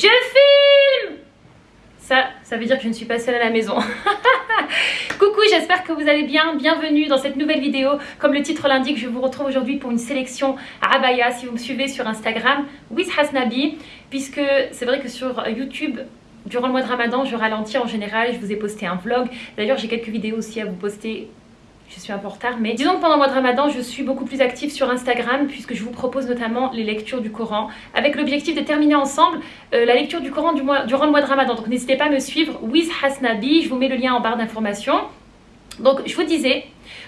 Je filme Ça, ça veut dire que je ne suis pas seule à la maison. Coucou, j'espère que vous allez bien. Bienvenue dans cette nouvelle vidéo. Comme le titre l'indique, je vous retrouve aujourd'hui pour une sélection à Abaya. Si vous me suivez sur Instagram, with Hasnabi, puisque c'est vrai que sur YouTube, Durant le mois de Ramadan, je ralentis en général, je vous ai posté un vlog. D'ailleurs, j'ai quelques vidéos aussi à vous poster je suis un peu en retard, mais disons que pendant le mois de Ramadan, je suis beaucoup plus active sur Instagram puisque je vous propose notamment les lectures du Coran avec l'objectif de terminer ensemble euh, la lecture du Coran du durant le mois de Ramadan. Donc n'hésitez pas à me suivre, with Hasnabi, je vous mets le lien en barre d'informations. Donc je vous disais,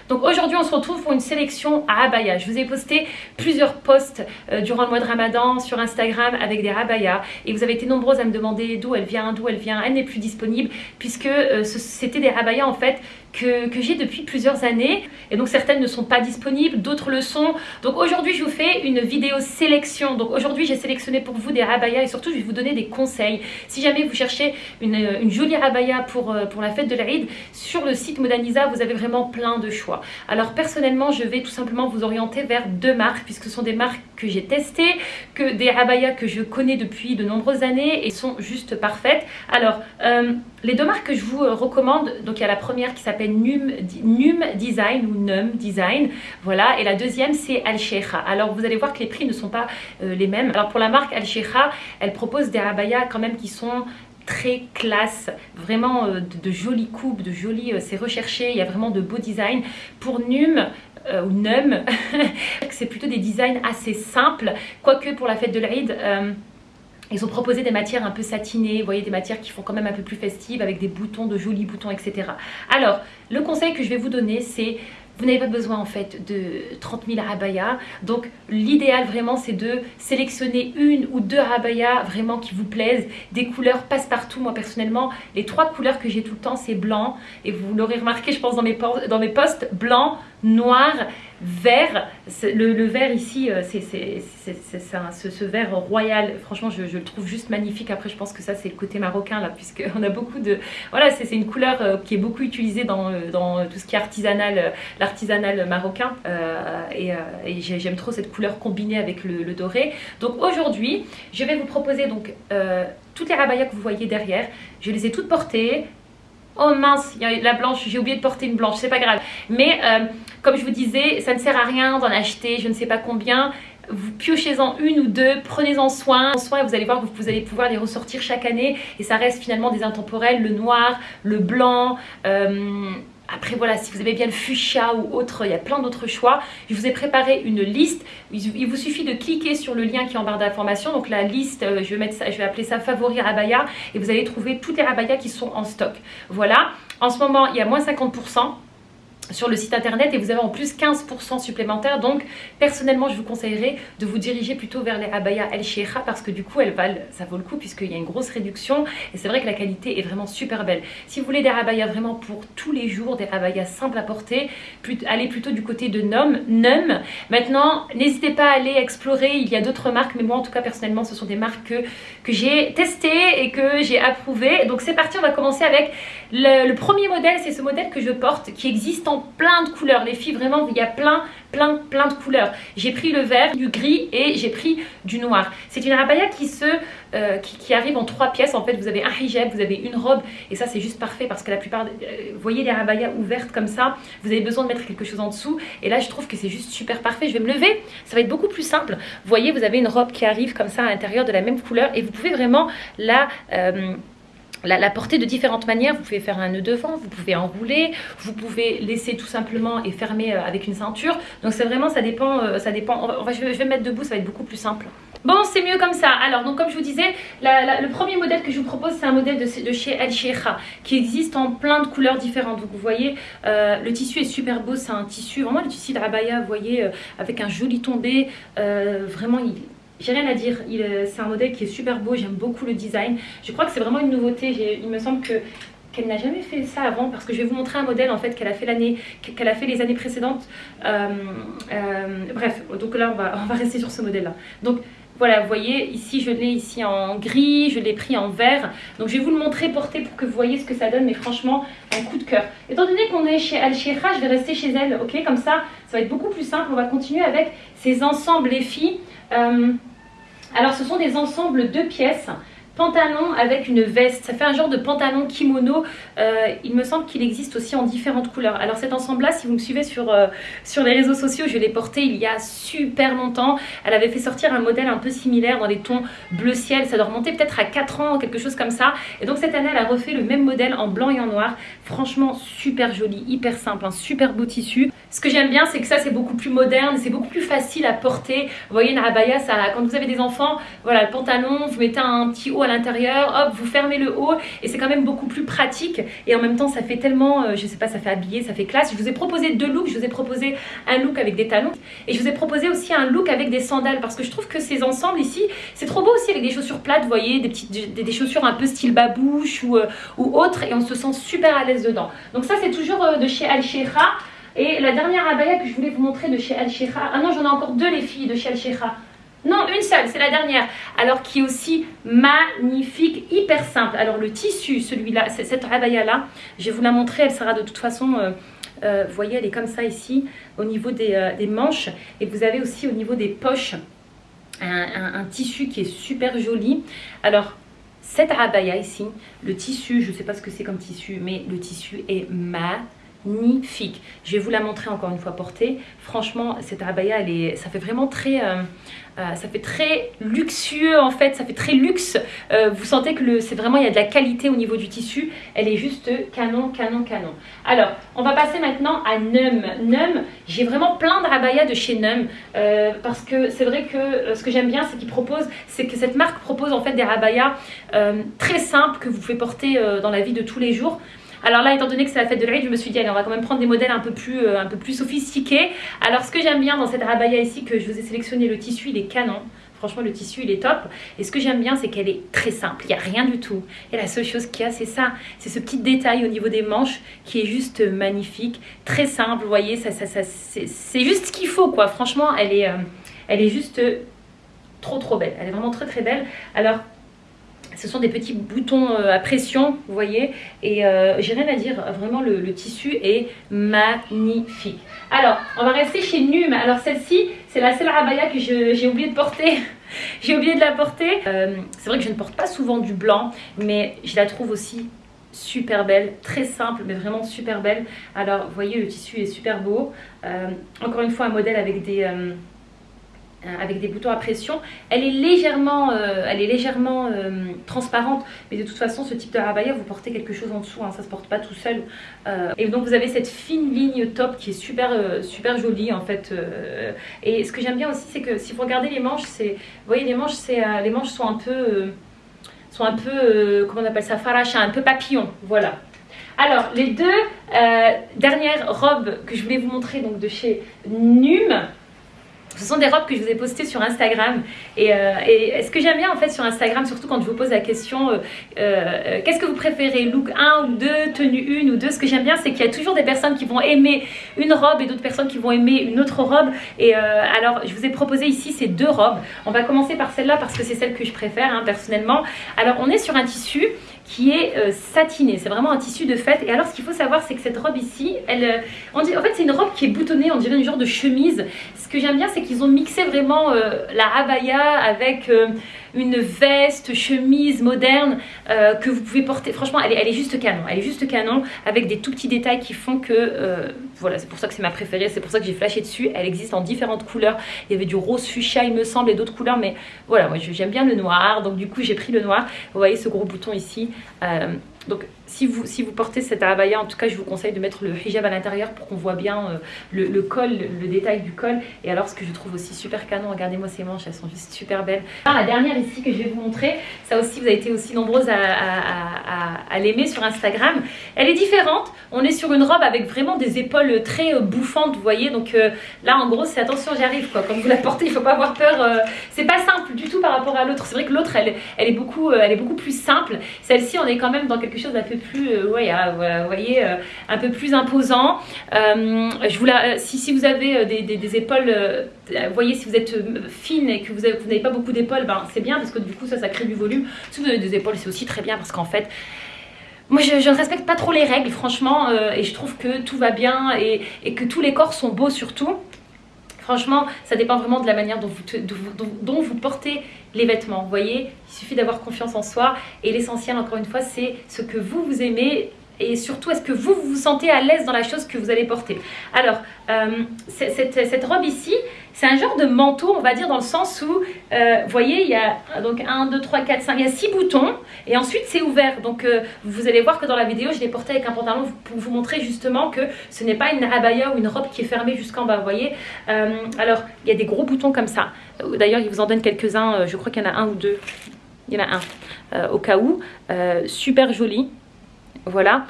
donc aujourd'hui on se retrouve pour une sélection à abaya. Je vous ai posté plusieurs posts euh, durant le mois de Ramadan sur Instagram avec des abayas et vous avez été nombreuses à me demander d'où elle vient, d'où elle vient. Elle n'est plus disponible puisque euh, c'était des abayas en fait que, j'ai depuis plusieurs années et donc certaines ne sont pas disponibles, d'autres le sont. Donc aujourd'hui je vous fais une vidéo sélection. Donc aujourd'hui j'ai sélectionné pour vous des abayas et surtout je vais vous donner des conseils. Si jamais vous cherchez une, jolie abaya pour, euh, pour la fête de l'Aïd, sur le site Modaniza vous avez vraiment plein de choix. Alors personnellement, je vais tout simplement vous orienter vers deux marques puisque ce sont des marques que j'ai testées, que des abayas que je connais depuis de nombreuses années et sont juste parfaites. Alors, euh, les deux marques que je vous euh, recommande, donc il y a la première qui s'appelle Num, Design ou Num Design, voilà, et la deuxième c'est Al Sheikha. Alors vous allez voir que les prix ne sont pas euh, les mêmes. Alors pour la marque Al elle propose des abayas quand même qui sont très classe, vraiment euh, de, jolies coupes, de jolies, euh, c'est recherché, il y a vraiment de beaux designs. Pour Num, ou Num, c'est plutôt des designs assez simples, quoique pour la fête de l'Aïd, ils ont proposé des matières un peu satinées, vous voyez, des matières qui font quand même un peu plus festives, avec des boutons, de jolis boutons, etc. Alors, le conseil que je vais vous donner, c'est vous n'avez pas besoin en fait de 30 000 abayas. Donc l'idéal vraiment c'est de sélectionner une ou deux abayas vraiment qui vous plaisent. Des couleurs passe-partout. Moi personnellement, les trois couleurs que j'ai tout le temps c'est blanc. Et vous l'aurez remarqué je pense dans mes, dans mes posts, blanc, noir, vert. Le, vert ici, euh, c'est ce, vert royal. Franchement, je, le trouve juste magnifique. Après, je pense que ça, c'est le côté marocain là, puisqu'on a beaucoup de... Voilà, c'est une couleur euh, qui est beaucoup utilisée dans, euh, dans tout ce qui est artisanal, l'artisanal marocain. et, j'aime trop cette couleur combinée avec le, doré. Donc aujourd'hui, je vais vous proposer donc toutes les rabayas que vous voyez derrière. Je les ai toutes portées. Oh mince, il y a la blanche, j'ai oublié de porter une blanche, c'est pas grave. Mais euh, comme je vous disais, ça ne sert à rien d'en acheter je ne sais pas combien. Vous piochez-en une ou deux, prenez-en soin. soin vous allez voir que vous allez pouvoir les ressortir chaque année. Et ça reste finalement des intemporels, le noir, le blanc, euh, après voilà, si vous aimez bien le fuchsia ou autre, il y a plein d'autres choix. Je vous ai préparé une liste. Il vous suffit de cliquer sur le lien qui est en barre d'information. Donc la liste, euh, je vais, je vais appeler ça favori abaya et vous allez trouver toutes les abayas qui sont en stock. Voilà, en ce moment il y a moins 50% sur le site internet et vous avez en plus 15% supplémentaire donc personnellement je vous conseillerais de vous diriger plutôt vers les abaya El Sheikha parce que du coup elles valent, ça vaut le coup puisqu'il y a une grosse réduction et c'est vrai que la qualité est vraiment super belle. Si vous voulez des abayas vraiment pour tous les jours des abayas simples à porter allez plutôt du côté de Num, Num. maintenant n'hésitez pas à aller explorer. Il y a d'autres marques mais moi en tout cas personnellement ce sont des marques que, que j'ai testées et que j'ai approuvées. Donc c'est parti. On va commencer avec le, le premier modèle. C'est ce modèle que je porte qui existe en plein de couleurs. Les filles, vraiment, il y a plein, plein, plein de couleurs. J'ai pris le vert, du gris et j'ai pris du noir. C'est une abaya qui se... Euh, qui, arrive en trois pièces. En fait, vous avez un hijab, vous avez une robe. Et ça, c'est juste parfait parce que la plupart... Euh, voyez les abayas ouvertes comme ça. Vous avez besoin de mettre quelque chose en dessous. Et là, je trouve que c'est juste super parfait. Je vais me lever. Ça va être beaucoup plus simple. Voyez, vous avez une robe qui arrive comme ça à l'intérieur de la même couleur. Et vous pouvez vraiment la... Euh, la, porter de différentes manières. Vous pouvez faire un nœud devant, vous pouvez enrouler, vous pouvez laisser tout simplement et fermer euh, avec une ceinture. Donc c'est vraiment, ça dépend, euh, ça dépend. je, vais, me mettre debout, ça va être beaucoup plus simple. Bon, c'est mieux comme ça. Alors, donc comme je vous disais, le premier modèle que je vous propose, c'est un modèle de, chez El Sheikha qui existe en plein de couleurs différentes. Donc vous voyez, euh, le tissu est super beau. C'est un tissu, vraiment le tissu de Rabaya, vous voyez, avec un joli tombé. vraiment, il, j'ai rien à dire, c'est un modèle qui est super beau, j'aime beaucoup le design. Je crois que c'est vraiment une nouveauté, il me semble que qu'elle n'a jamais fait ça avant parce que je vais vous montrer un modèle en fait qu'elle a fait l'année qu'elle a fait les années précédentes. Euh, euh, bref donc là on va, rester sur ce modèle là donc voilà vous voyez ici je l'ai ici en gris je l'ai pris en vert. Donc je vais vous le montrer porté pour que vous voyez ce que ça donne mais franchement un coup de cœur. Étant donné qu'on est chez Al je vais rester chez elle ok comme ça ça va être beaucoup plus simple. On va continuer avec ces ensembles les filles euh, alors ce sont des ensembles de pièces pantalon avec une veste. Ça fait un genre de pantalon kimono. Euh, il me semble qu'il existe aussi en différentes couleurs. Alors cet ensemble-là, si vous me suivez sur, euh, sur les réseaux sociaux, je l'ai porté il y a super longtemps. Elle avait fait sortir un modèle un peu similaire dans les tons bleu ciel. Ça doit remonter peut-être à 4 ans, quelque chose comme ça. Et donc cette année, elle a refait le même modèle en blanc et en noir. Franchement, super joli, hyper simple, un super beau tissu. Ce que j'aime bien, c'est que ça, c'est beaucoup plus moderne, c'est beaucoup plus facile à porter. Vous voyez, une abaya, ça, quand vous avez des enfants, voilà, le pantalon, vous mettez un petit haut à l'intérieur, hop, vous fermez le haut et c'est quand même beaucoup plus pratique. Et en même temps ça fait tellement, euh, je sais pas, ça fait habiller, ça fait classe. Je vous ai proposé deux looks, je vous ai proposé un look avec des talons. Et je vous ai proposé aussi un look avec des sandales parce que je trouve que ces ensembles ici, c'est trop beau aussi avec des chaussures plates, vous voyez, des petites des, chaussures un peu style babouche ou, euh, ou autre et on se sent super à l'aise dedans. Donc ça c'est toujours euh, de chez al et la dernière abaya que je voulais vous montrer de chez al ah non j'en ai encore deux les filles de chez al non, une seule, c'est la dernière. Alors qui est aussi magnifique, hyper simple. Alors le tissu, celui-là, cette abaya-là, je vais vous la montrer. Elle sera de toute façon, euh, euh, vous voyez, elle est comme ça ici, au niveau euh, des, manches. Et vous avez aussi au niveau des poches, un, tissu qui est super joli. Alors, cette abaya ici, le tissu, je ne sais pas ce que c'est comme tissu, mais le tissu est magnifique. Je vais vous la montrer encore une fois portée. Franchement, cette abaya, elle est, ça fait vraiment très... Euh, ça fait très luxueux en fait, ça fait très luxe. Euh, vous sentez que c'est vraiment, il y a de la qualité au niveau du tissu. Elle est juste canon, canon, canon. Alors, on va passer maintenant à Num. Num, j'ai vraiment plein de rabayas de chez Num. Euh, parce que c'est vrai que ce que j'aime bien, c'est qu'ils proposent, c'est que cette marque propose en fait des rabayas très simples que vous pouvez porter dans la vie de tous les jours. Alors là, étant donné que c'est la fête de l'Aïd, je me suis dit, allez, on va quand même prendre des modèles un peu plus, euh, un peu plus sophistiqués. Alors ce que j'aime bien dans cette rabaya ici, que je vous ai sélectionné, le tissu, il est canon. Franchement, le tissu, il est top. Et ce que j'aime bien, c'est qu'elle est très simple. Il n'y a rien du tout. Et la seule chose qu'il y a, c'est ça. C'est ce petit détail au niveau des manches qui est juste magnifique. Très simple, vous voyez. Ça, ça, ça c'est juste ce qu'il faut, quoi. Franchement, elle est, euh, elle est juste trop, trop belle. Elle est vraiment très, très belle. Alors, ce sont des petits boutons euh, à pression, vous voyez, et euh, j'ai rien à dire, vraiment le, tissu est magnifique. Alors, on va rester chez Num. Alors celle-ci, c'est la seule abaya que j'ai oublié de porter. j'ai oublié de la porter. Euh, c'est vrai que je ne porte pas souvent du blanc, mais je la trouve aussi super belle, très simple mais vraiment super belle. Alors vous voyez le tissu est super beau. encore une fois un modèle avec des, avec des boutons à pression. Elle est légèrement, euh, elle est légèrement euh, transparente, mais de toute façon, ce type de rabaya, vous portez quelque chose en dessous, hein, ça se porte pas tout seul. et donc, vous avez cette fine ligne top qui est super, super jolie en fait. et ce que j'aime bien aussi, c'est que si vous regardez les manches, vous voyez, les manches, c'est, les manches sont un peu, sont un peu, comment on appelle ça, faracha, un peu papillon, voilà. Alors, les deux dernières robes que je voulais vous montrer, donc de chez Num, ce sont des robes que je vous ai postées sur Instagram. Euh, et, ce que j'aime bien en fait sur Instagram, surtout quand je vous pose la question euh, euh, qu'est-ce que vous préférez, look 1 ou 2, tenue 1 ou 2 Ce que j'aime bien, c'est qu'il y a toujours des personnes qui vont aimer une robe et d'autres personnes qui vont aimer une autre robe. Et alors, je vous ai proposé ici ces deux robes. On va commencer par celle-là parce que c'est celle que je préfère hein, personnellement. Alors, on est sur un tissu qui est euh, satiné. C'est vraiment un tissu de fête. Et alors, ce qu'il faut savoir, c'est que cette robe ici, elle, euh, en fait, c'est une robe qui est boutonnée, on dirait une genre de chemise. Ce que j'aime bien, c'est qu'ils ont mixé vraiment euh, la abaya avec une veste, chemise moderne euh, que vous pouvez porter. Franchement, elle est, juste canon. Elle est juste canon avec des tout petits détails qui font que... Euh, voilà, c'est pour ça que c'est ma préférée. C'est pour ça que j'ai flashé dessus. Elle existe en différentes couleurs. Il y avait du rose fuchsia, il me semble, et d'autres couleurs. Mais voilà, moi j'aime bien le noir. Donc du coup, j'ai pris le noir. Vous voyez ce gros bouton ici. Euh, donc si vous, si vous portez cette abaya, en tout cas je vous conseille de mettre le hijab à l'intérieur pour qu'on voit bien euh, le, col, le, détail du col. Et alors ce que je trouve aussi super canon, regardez-moi ces manches, elles sont juste super belles. la dernière ici que je vais vous montrer, ça aussi vous avez été aussi nombreuses à, l'aimer sur Instagram. Elle est différente, on est sur une robe avec vraiment des épaules très euh, bouffantes, vous voyez. Donc euh, là en gros c'est attention j'arrive quoi, quand vous la portez il faut pas avoir peur. c'est pas simple du tout par rapport à l'autre. C'est vrai que l'autre elle, est beaucoup, elle est beaucoup plus simple. Celle-ci on est quand même dans quelque chose d'un peu plus, euh, euh, un peu plus imposant. Euh, si, vous avez des, épaules, vous voyez, si vous êtes fine et que vous n'avez pas beaucoup d'épaules, ben, c'est bien parce que du coup ça, ça crée du volume. Si vous avez des épaules, c'est aussi très bien parce qu'en fait, moi, je, ne respecte pas trop les règles, franchement, et je trouve que tout va bien et, que tous les corps sont beaux surtout. Franchement, ça dépend vraiment de la manière dont vous, portez les vêtements. Vous voyez, il suffit d'avoir confiance en soi. Et l'essentiel, encore une fois, c'est ce que vous, vous aimez et surtout est-ce que vous, vous sentez à l'aise dans la chose que vous allez porter? Alors, euh, cette, robe ici, c'est un genre de manteau, on va dire, dans le sens où, euh, vous voyez, il y a donc 1, 2, 3, 4, 5, il y a 6 boutons, et ensuite c'est ouvert. Donc, euh, vous allez voir que dans la vidéo, je l'ai porté avec un pantalon pour vous montrer justement que ce n'est pas une abaya ou une robe qui est fermée jusqu'en bas, vous voyez. alors, il y a des gros boutons comme ça. D'ailleurs, il vous en donne quelques-uns, je crois qu'il y en a un ou deux. Il y en a un, au cas où. super joli. Voilà.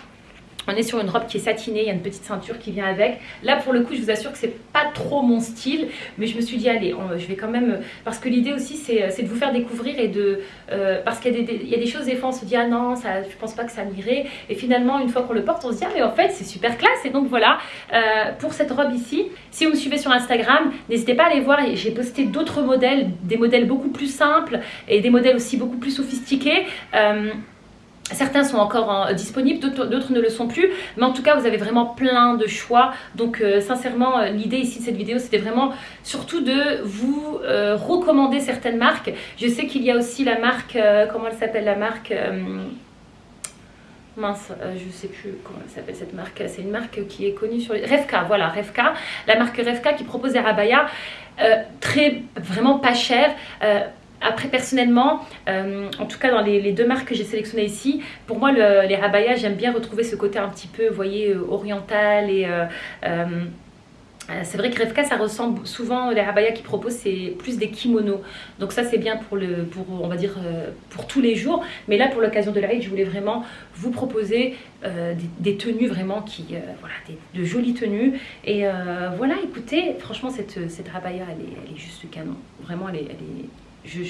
On est sur une robe qui est satinée, il y a une petite ceinture qui vient avec. Là, pour le coup, je vous assure que c'est pas trop mon style, mais je me suis dit, allez, je vais quand même... Parce que l'idée aussi, c'est de vous faire découvrir et de... Euh, parce qu'il y, a des choses, des fois, on se dit, ah non, ça, je pense pas que ça m'irait. Et finalement, une fois qu'on le porte, on se dit, ah mais en fait, c'est super classe. Et donc voilà, euh, pour cette robe ici, si vous me suivez sur Instagram, n'hésitez pas à aller voir. J'ai posté d'autres modèles, des modèles beaucoup plus simples et des modèles aussi beaucoup plus sophistiqués. Euh, Certains sont encore disponibles, d'autres ne le sont plus. Mais en tout cas, vous avez vraiment plein de choix. Donc, euh, sincèrement, euh, l'idée ici de cette vidéo, c'était vraiment surtout de vous euh, recommander certaines marques. Je sais qu'il y a aussi la marque, comment elle s'appelle la marque mince, je sais plus comment elle s'appelle cette marque, c'est une marque qui est connue sur les... Revka, voilà, Revka, la marque Revka qui propose des rabayas très, vraiment pas cher, après, personnellement, euh, en tout cas dans les, deux marques que j'ai sélectionnées ici, pour moi, les rabayas, j'aime bien retrouver ce côté un petit peu, vous voyez, euh, oriental et... Euh, c'est vrai que Revka, ça ressemble souvent, les rabayas qu'ils proposent, c'est plus des kimonos. Donc ça, c'est bien pour, le, pour, on va dire, pour tous les jours. Mais là, pour l'occasion de la je voulais vraiment vous proposer des, tenues vraiment qui, voilà, de jolies tenues. Et voilà, écoutez, franchement, cette, rabaya, elle est, juste canon. Vraiment, elle est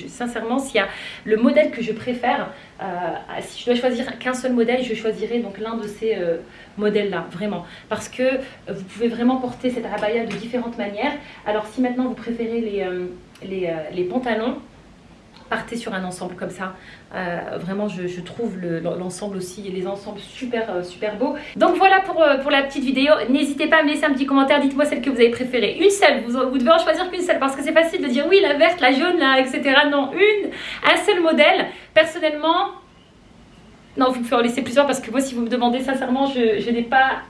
sincèrement, s'il y a le modèle que je préfère, euh, si je dois choisir qu'un seul modèle, je choisirais donc l'un de ces euh, modèles-là, vraiment. Parce que vous pouvez vraiment porter cette abaya de différentes manières. Alors si maintenant vous préférez euh, les, les pantalons, partez sur un ensemble comme ça. Euh, vraiment, je, trouve l'ensemble aussi et les ensembles super, euh, super beaux. Donc voilà pour, euh, pour la petite vidéo. N'hésitez pas à me laisser un petit commentaire. Dites-moi celle que vous avez préférée. Une seule, vous, devez en choisir qu'une seule parce que c'est facile de dire oui, la verte, la jaune, là, etc. Non, une, un seul modèle. Personnellement, non, vous pouvez en laisser plusieurs parce que moi, si vous me demandez sincèrement, je n'ai pas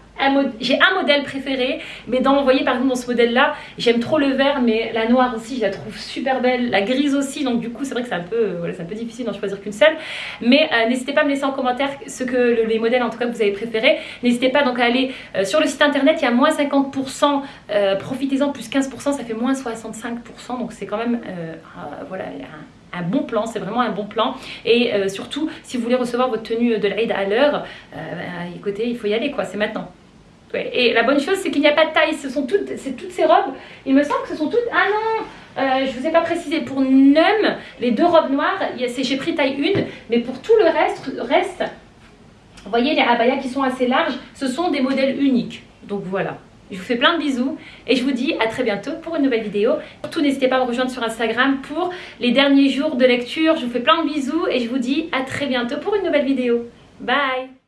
j'ai un modèle préféré, mais dans, vous voyez par exemple dans ce modèle-là, j'aime trop le vert, mais la noire aussi, je la trouve super belle, la grise aussi, donc du coup c'est vrai que c'est un peu, euh, voilà, un peu difficile d'en choisir qu'une seule. Mais euh, n'hésitez pas à me laisser en commentaire ce que les modèles en tout cas que vous avez préféré. N'hésitez pas donc à aller euh, sur le site internet, il y a moins 50%, profitez-en, plus 15%, ça fait moins 65%, donc c'est quand même, voilà, un bon plan, c'est vraiment un bon plan. Et surtout, si vous voulez recevoir votre tenue de l'Aïd à l'heure, bah, écoutez, il faut y aller quoi, c'est maintenant. Et la bonne chose, c'est qu'il n'y a pas de taille. Ce sont toutes, c'est toutes ces robes. Il me semble que ce sont toutes... Ah non euh, je vous ai pas précisé. Pour NUM, les deux robes noires, j'ai pris taille 1. Mais pour tout le reste, reste vous voyez les abayas qui sont assez larges, ce sont des modèles uniques. Donc voilà. Je vous fais plein de bisous et je vous dis à très bientôt pour une nouvelle vidéo. Surtout n'hésitez pas à me rejoindre sur Instagram pour les derniers jours de lecture. Je vous fais plein de bisous et je vous dis à très bientôt pour une nouvelle vidéo. Bye